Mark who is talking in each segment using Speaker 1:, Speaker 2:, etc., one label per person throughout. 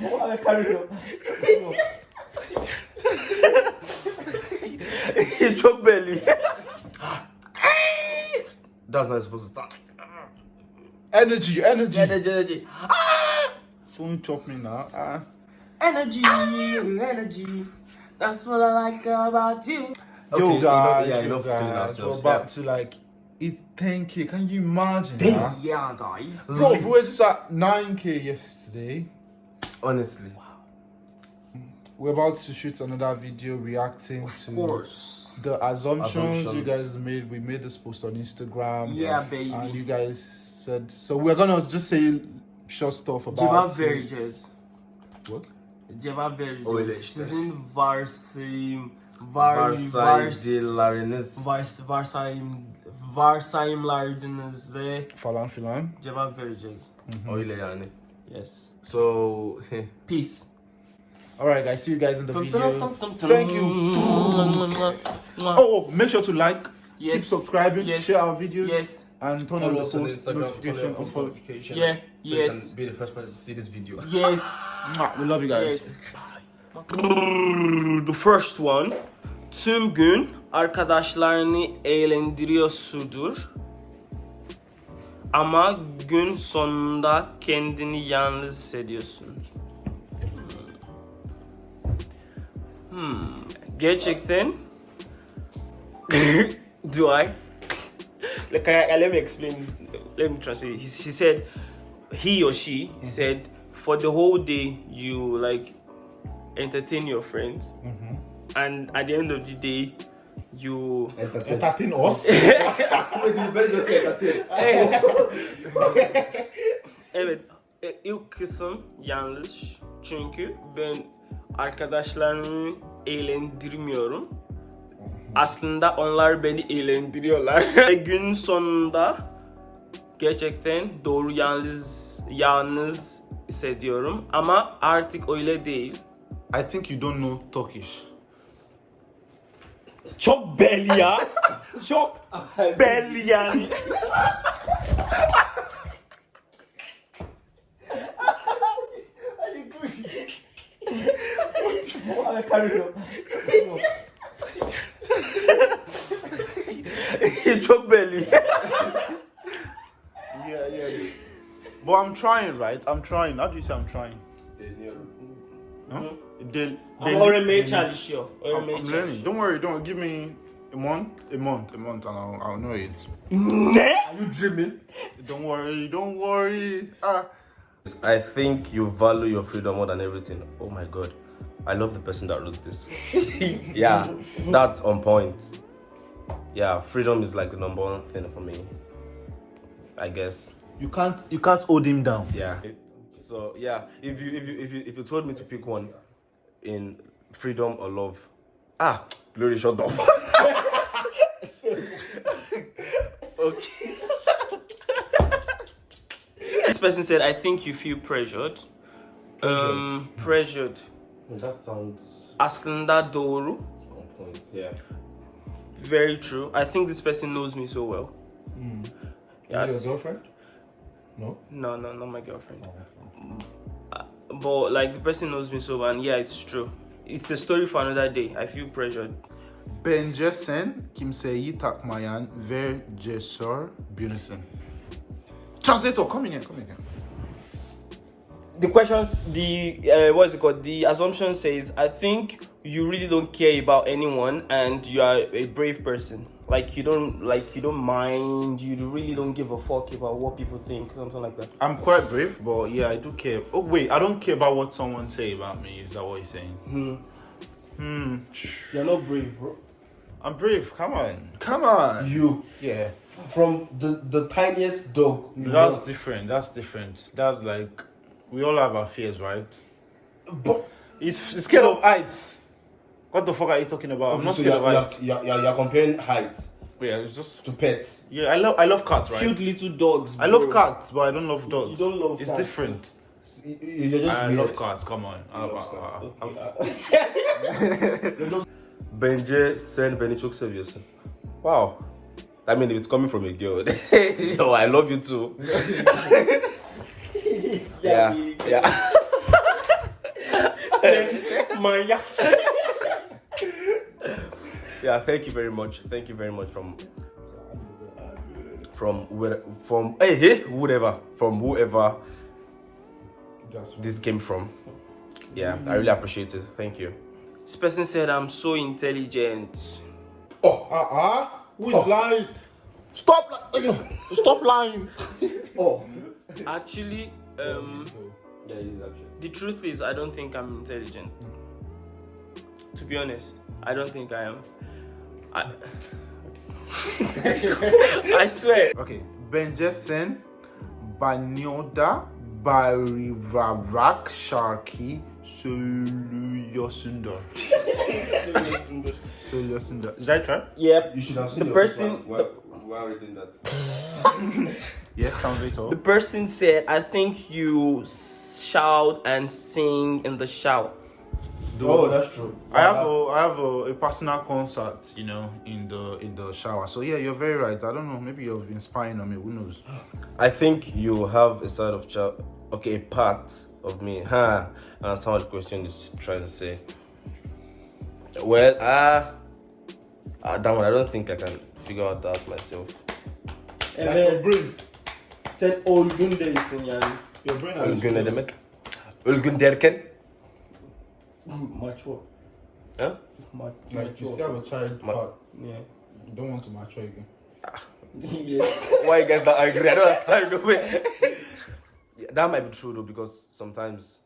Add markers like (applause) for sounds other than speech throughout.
Speaker 1: I carry on.
Speaker 2: Choke belly. That's not supposed to start.
Speaker 1: Energy, energy.
Speaker 2: Energy, energy.
Speaker 1: Don't chop me now. Ah.
Speaker 2: Energy, energy. That's what I like about you.
Speaker 1: Yo,
Speaker 2: Okay, you know-
Speaker 1: guys,
Speaker 2: yeah, you know, feeling
Speaker 1: guys, we're
Speaker 2: ourselves.
Speaker 1: about
Speaker 2: yeah.
Speaker 1: to like eat 10k. Can you imagine? Huh?
Speaker 2: Yeah, guys.
Speaker 1: Bro, if we were just at 9k yesterday,
Speaker 2: Honestly, Wow.
Speaker 1: we're about to shoot another video reacting to
Speaker 2: course.
Speaker 1: the assumptions, you guys made. We made this post on Instagram.
Speaker 2: Yeah, baby.
Speaker 1: And you guys said so. We're gonna just say short stuff about. it.
Speaker 3: vereceğiz.
Speaker 1: What?
Speaker 3: Cevap vereceğiz.
Speaker 2: Öyle işte.
Speaker 3: Sizin varsayım var
Speaker 2: varsayımlarınız.
Speaker 3: vars varsayım varsayımlarınıza eh?
Speaker 1: Falan filan.
Speaker 3: cevap vereceğiz.
Speaker 2: Öyle yani.
Speaker 3: Yes.
Speaker 2: So, (laughs)
Speaker 3: Peace.
Speaker 1: Alright, guys. See you guys in the video. Thank you. Oh, oh, make sure to like, keep
Speaker 3: Yes.
Speaker 1: subscribing,
Speaker 3: Yes.
Speaker 1: share our videos,
Speaker 3: Yes.
Speaker 1: and turn on the post notification.
Speaker 3: Yeah,
Speaker 2: So
Speaker 3: yes.
Speaker 2: you can be the first person to see this video.
Speaker 3: Yes. (laughs)
Speaker 1: We love you guys.
Speaker 3: Yes. The first one. Tüm gün arkadaşlarını eğlendiriyorsudur. Ama gün sonunda kendini yalnız hissediyorsun. Hmm. Gerçekten (laughs) do I? Like, I, I- let me explain. Let me translate. He, she said, he or she said, for the whole day you like entertain your friends, and at the end of the day, you
Speaker 1: Entertain us. (laughs)
Speaker 3: evet e, ilk kısım yanlış çünkü ben arkadaşlarımı eğlendirmiyorum. Aslında onlar beni eğlendiriyorlar. Ve (laughs) Gün sonunda gerçekten doğru yalnız yalnız hissediyorum ama artık öyle değil.
Speaker 1: I think you don't know Turkish.
Speaker 3: Çok belli ya. Çok belli yani.
Speaker 1: I (laughs) carry on.
Speaker 2: Çok belli.
Speaker 1: Yeah, yeah. But I'm trying, right? I'm trying. How do you say I'm trying? Huh? Del-
Speaker 3: Ama
Speaker 1: del-
Speaker 3: öğrenmeye çalışıyor.
Speaker 1: I'm, I'm learning.
Speaker 3: çalışıyor.
Speaker 1: Don't worry. Don't give me a month, a month, a month, and I'll, I'll know it.
Speaker 3: Ne?
Speaker 2: you dreaming?
Speaker 1: Don't worry. Don't worry. Ah.
Speaker 2: I think you value your freedom more than everything. Oh my god. I love the person that wrote this. (laughs) yeah, that's on point. Yeah, freedom is like the number one thing for me. I guess.
Speaker 1: You can't. You can't hold him down.
Speaker 2: Yeah. So yeah, if you if you if you if you told me to pick one in freedom or love, ah, glory shut up. okay.
Speaker 3: This person said, I think you feel pressured. Um, pressured.
Speaker 2: That sounds
Speaker 3: Aslında doğru.
Speaker 2: on point. Yeah.
Speaker 3: Very true. I think this person knows me so well. Yes.
Speaker 1: Is your girlfriend? No.
Speaker 3: No, no, not my girlfriend. Uh, but like the person knows me so well, and yeah, it's true. It's a story for another day. I feel pressured.
Speaker 1: Bence sen kimseyi takmayan ve cesur birisin. Translator, come in here, come in here.
Speaker 3: The questions, the uh, what is it called? The assumption says, I think you really don't care about anyone, and you are a brave person. Like you don't, like you don't mind. You really don't give a fuck about what people think, something like that.
Speaker 1: I'm quite brave, but yeah, I do care. Oh wait, I don't care about what someone say about me. Is that what you're saying?
Speaker 3: Hmm.
Speaker 1: Hmm.
Speaker 3: You're not brave, bro.
Speaker 1: I'm brave. Come on, come on.
Speaker 2: You
Speaker 1: Yeah,
Speaker 2: from the the tiniest dog.
Speaker 1: that's
Speaker 2: know.
Speaker 1: different. That's different. That's like we all have our fears, right?
Speaker 2: But
Speaker 1: It's, it's scared of heights. What the fuck are you talking about? I'm not
Speaker 2: so
Speaker 1: scared
Speaker 2: you're,
Speaker 1: of
Speaker 2: you're,
Speaker 1: heights.
Speaker 2: you're, you're, you're comparing height
Speaker 1: Yeah, it's just
Speaker 2: to pets.
Speaker 1: yeah. I love I love cats, right?
Speaker 3: Cute little dogs.
Speaker 1: I love cats, but I don't love dogs.
Speaker 3: You don't love
Speaker 1: It's
Speaker 3: cats.
Speaker 1: different.
Speaker 2: You- You're just
Speaker 1: I
Speaker 2: weird.
Speaker 1: love cats. Come on. I
Speaker 2: You
Speaker 1: love
Speaker 2: love
Speaker 1: cats.
Speaker 2: cats. (laughs) Bence sen beni çok. Wow. I mean, if it's coming from a girl, (laughs) yo, I love you too. (laughs) yeah, yeah.
Speaker 3: Maniacs.
Speaker 2: Yeah, thank you very much. Thank you very much from from where from hey hey whatever from whoever
Speaker 1: That's
Speaker 2: this came from. Yeah, I really appreciate it. Thank you.
Speaker 3: This person said, I'm so intelligent.
Speaker 1: Oh, ah, ah. Who is lying? Stop lying. Stop lying. (laughs) oh.
Speaker 3: Actually, um,
Speaker 2: Yeah, actually.
Speaker 3: the truth is, I don't think I'm intelligent. To be honest, I don't think I am. I, (laughs) (laughs) I swear.
Speaker 1: Okay. Benjesen, Banyoda, Barivarak, Sharky, Soluyosunda. Soluyosunda. Did I try?
Speaker 3: Yep.
Speaker 2: You should have
Speaker 3: seen The your person- book while-
Speaker 2: while reading that. (laughs)
Speaker 1: Yes, translator.
Speaker 3: The person said, I think you shout and sing in the shower.
Speaker 2: Oh, that's true.
Speaker 1: I have a I have a, a personal concert, you know, in the in the shower. So yeah, you're very right. I don't know, maybe you've been spying on me. Who knows? (gasps)
Speaker 2: I think you have a side of child. Okay, a part of me. (laughs) Huh. I understand what the question is trying to say. Well, ah, uh, that one. I don't think I can figure out that myself.
Speaker 1: Like your brain.
Speaker 3: Said Olgunde isin yani.
Speaker 1: Your brain has
Speaker 2: Ölgün ne demek? Ölgün derken?
Speaker 3: Mature.
Speaker 2: Huh?
Speaker 1: like you still have a child
Speaker 2: Ma-
Speaker 1: part.
Speaker 3: Yeah.
Speaker 1: You don't want to mature again. (laughs)
Speaker 3: yes.
Speaker 2: Why you guys not agree? I don't understand. No way. Yeah, that might be true though, because sometimes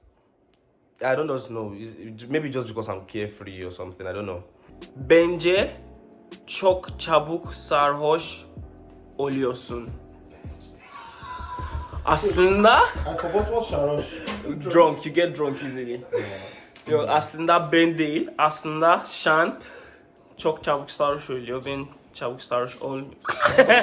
Speaker 2: I don't just know. It- it- Maybe just because I'm carefree or something. I don't know.
Speaker 3: Bence çok çabuk sarhoş oluyorsun. Aslında
Speaker 1: I forgot what Sharosh.
Speaker 3: drunk, you get drunk easily. Yok aslında ben değil, aslında Şan çok çabuk sarhoş oluyor. Ben çabuk sarhoş olmuyorum. (laughs)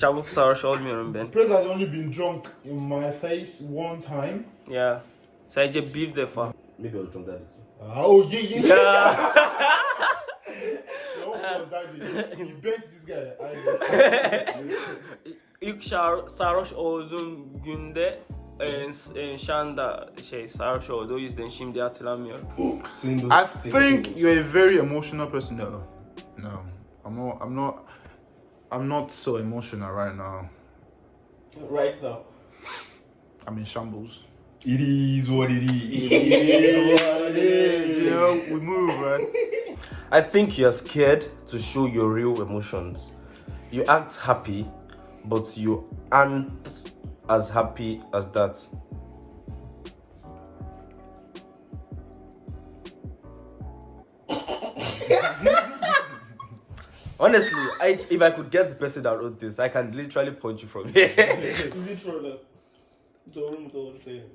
Speaker 3: çabuk sarhoş olmuyorum ben.
Speaker 1: Praise has only been drunk in my face one time.
Speaker 3: Ya sadece bir defa.
Speaker 2: Maybe I was drunk that
Speaker 1: Ah, oh yeah, yeah, yeah. (laughs) (laughs)
Speaker 3: İlk sarhoş olduğum günde e, s- e, Şan da şey sarhoş oldu. O yüzden şimdi hatırlamıyorum.
Speaker 1: Oh, I think you're a very emotional person though. No, I'm not. I'm not. I'm not so emotional right now.
Speaker 3: Right now.
Speaker 1: I'm in shambles.
Speaker 2: It is what it is.
Speaker 1: You know, we move, right? (laughs)
Speaker 2: I think you're scared to show your real emotions. You act happy, but you aren't as happy as that. Honestly, I if I could get the person that wrote this, I can literally point you from here. (laughs)
Speaker 3: Is it true that? Doğru mu doğru değil mi?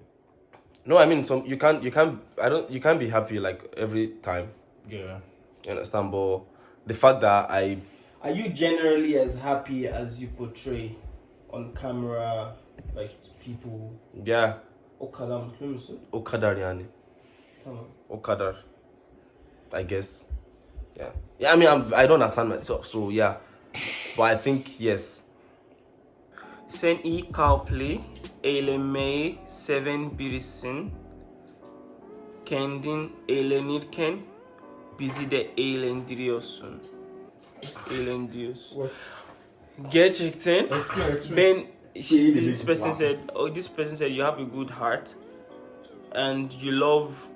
Speaker 2: no, I mean some you can't you can't I don't you can't be happy like every time.
Speaker 1: Yeah.
Speaker 2: You understand? But the fact that I
Speaker 3: Are you generally as happy as you portray on camera, like people?
Speaker 2: yeah,
Speaker 3: O kadar mutlu musun?
Speaker 2: o kadar yani.
Speaker 3: Tamam.
Speaker 2: O kadar. I guess. Yeah. Yeah, I mean, I'm, I don't understand myself, so yeah. But I think, yes.
Speaker 3: Sen iyi kalpli, eğlenmeyi seven birisin. Kendin eğlenirken bizi de eğlendiriyorsun. Eğlendiriyorsun. Gerçekten. Ben she, this person said oh this person said you have a good heart and you love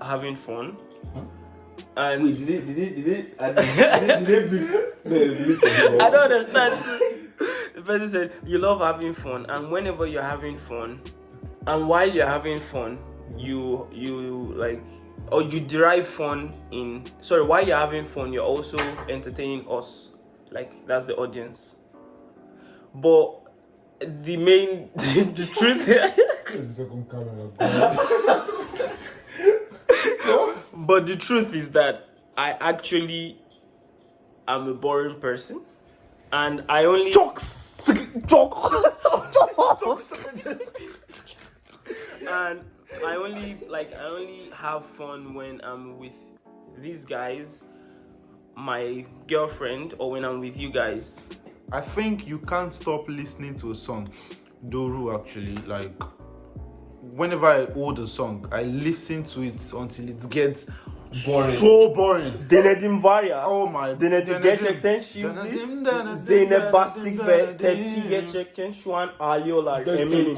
Speaker 3: having fun. And
Speaker 2: did it, did it, did it, did it mix? (laughs)
Speaker 3: I don't understand. The person said you love having fun and whenever you're having fun and while you're having fun you you like or you derive fun in sorry while you're having fun you're also entertaining us. Like that's the audience. But the main (laughs) the truth
Speaker 1: Here's the second camera. God. (laughs)
Speaker 3: But the truth is that I actually am a boring person, and I only
Speaker 1: Jokes. Joke.
Speaker 3: and I only like I only have fun when I'm with these guys, my girlfriend, or when I'm with you guys.
Speaker 1: I think you can't stop listening to a song. Doru actually like whenever I hold a song, I listen to it until it gets
Speaker 2: Boring.
Speaker 1: so boring.
Speaker 3: Denedim var ya.
Speaker 1: Oh my.
Speaker 3: Denedim gerçekten şimdi
Speaker 1: Denedim, denedim,
Speaker 3: Zeynep Bastik ve
Speaker 1: denedim,
Speaker 3: Tepki
Speaker 1: denedim.
Speaker 3: gerçekten şu an ağlıyorlar eminim.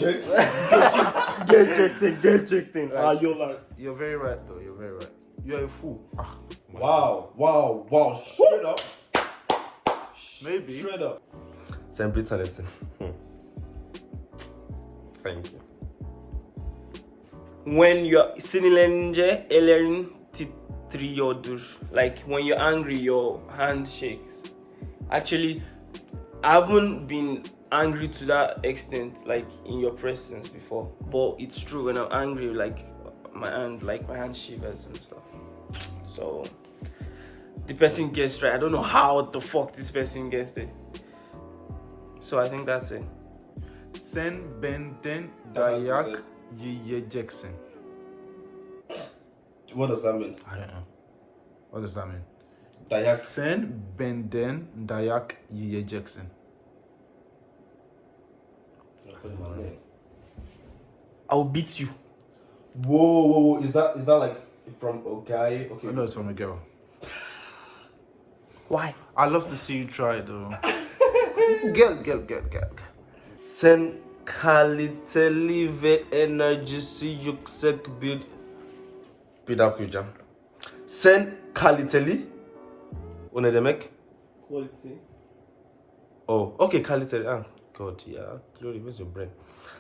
Speaker 3: gerçekten gerçekten ağlıyorlar.
Speaker 1: You're very right though. You're very right. You're a fool. Ah,
Speaker 2: Wow, wow, wow. Straight up.
Speaker 1: Maybe.
Speaker 2: Straight up. Sen bir. Hmm. Thank you.
Speaker 3: When you're sinirlenince ellerin titriyordur. Like when you're angry your hand shakes. Actually I haven't been angry to that extent like in your presence before. But it's true when I'm angry like my hand like my hand shivers and stuff. So the person gets right. I don't know how the fuck this person gets it. So I think that's it.
Speaker 1: Sen benden
Speaker 2: Daha güzel.
Speaker 1: dayak yiyeceksin.
Speaker 2: What does that mean?
Speaker 1: I don't know. What does that mean?
Speaker 2: Dayak.
Speaker 1: Sen benden dayak Jackson.
Speaker 3: I'll beat you.
Speaker 2: Whoa, whoa, whoa. Is that is that like from a guy? Okay.
Speaker 1: I know it's from a girl.
Speaker 3: Why?
Speaker 1: I love to see you try though. Gel gel gel gel.
Speaker 2: Sen kaliteli ve enerjisi yüksek bir bir daha okuyacağım. Sen kaliteli o ne demek?
Speaker 3: Quality.
Speaker 2: Oh, okay, kaliteli. Ah, God, yeah. Glory, where's your brain?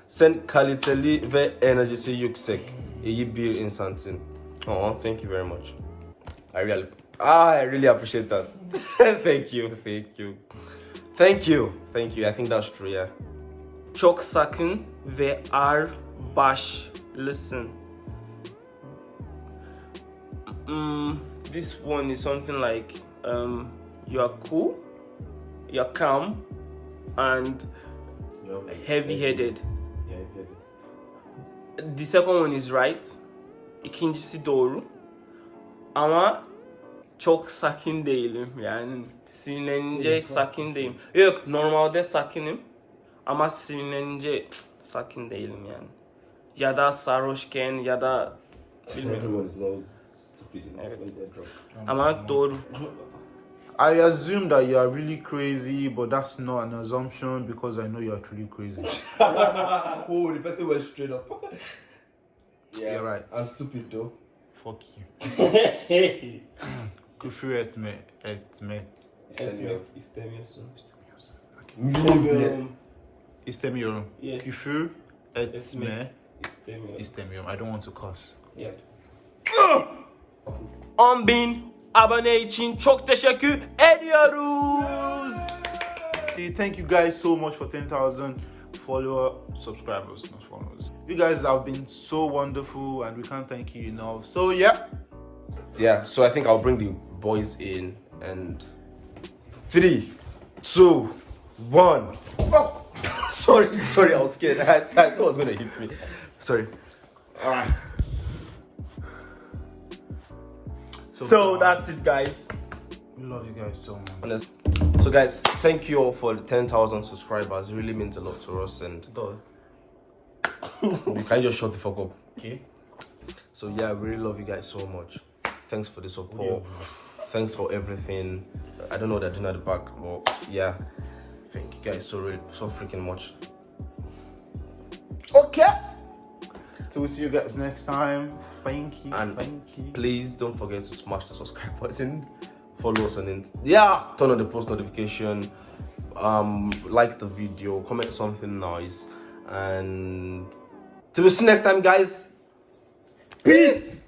Speaker 2: Sen kaliteli ve enerjisi yüksek. İyi bir insansın. Oh, thank you very much. I really, ah, I really appreciate that. (laughs) thank you, thank you, thank you, thank you. I think that's true. Yeah.
Speaker 3: Çok sakın ve ağır başlısın. Mm, this one is something like um, you are cool, you're calm, and heavy-headed. The second one is right. İkincisi doğru. Ama çok sakin değilim yani. Sinirlenince sakin değilim. Yok normalde sakinim. Ama sinirlenince cık, sakin değilim yani. Ya da sarhoşken ya da bilmiyorum. Evet. Ama doğru.
Speaker 1: I assume that you are really crazy, but that's not an assumption because I know you are truly crazy. (laughs)
Speaker 2: oh, the person went straight up. yeah,
Speaker 1: You're right.
Speaker 2: And stupid though.
Speaker 1: Fuck you. (laughs) Küfür etme, etme.
Speaker 2: İstemiyorum.
Speaker 3: istemiyorsun.
Speaker 2: İstemiyorum.
Speaker 1: İstemiyorum.
Speaker 3: Yes.
Speaker 1: Küfür etme,
Speaker 3: Etmek. İstemiyorum.
Speaker 1: istemiyorum. I don't want to cuss.
Speaker 3: Yeah. 10 bin abone için çok teşekkür ediyoruz.
Speaker 1: Thank you guys so much for 10,000 follower subscribers, not followers. You guys have been so wonderful and we can't thank you enough. So, yeah.
Speaker 2: Yeah, so I think I'll bring the boys in and three, two, one. Oh, (laughs) sorry, sorry, I was scared. I, I thought it was gonna hit me. Sorry. Alright.
Speaker 3: So that's it guys.
Speaker 1: We love you guys so much.
Speaker 2: So guys, thank you all for the 10,000 subscribers. It really means a lot to us and
Speaker 1: It does. (laughs)
Speaker 2: you can just shut the fuck up.
Speaker 1: Okay.
Speaker 2: So yeah, we really love you guys so much. Thanks for the support. Thanks for everything. I don't know what they're doing at the back, but yeah. Thank you guys so really so freaking much.
Speaker 1: Okay. So we'll see you guys next time. Thank you.
Speaker 2: And
Speaker 1: thank you.
Speaker 2: Please don't forget to smash the subscribe button. Follow us on it. Yeah, turn on the post notification. Um, like the video, comment something nice, and till we see you next time, guys. Peace.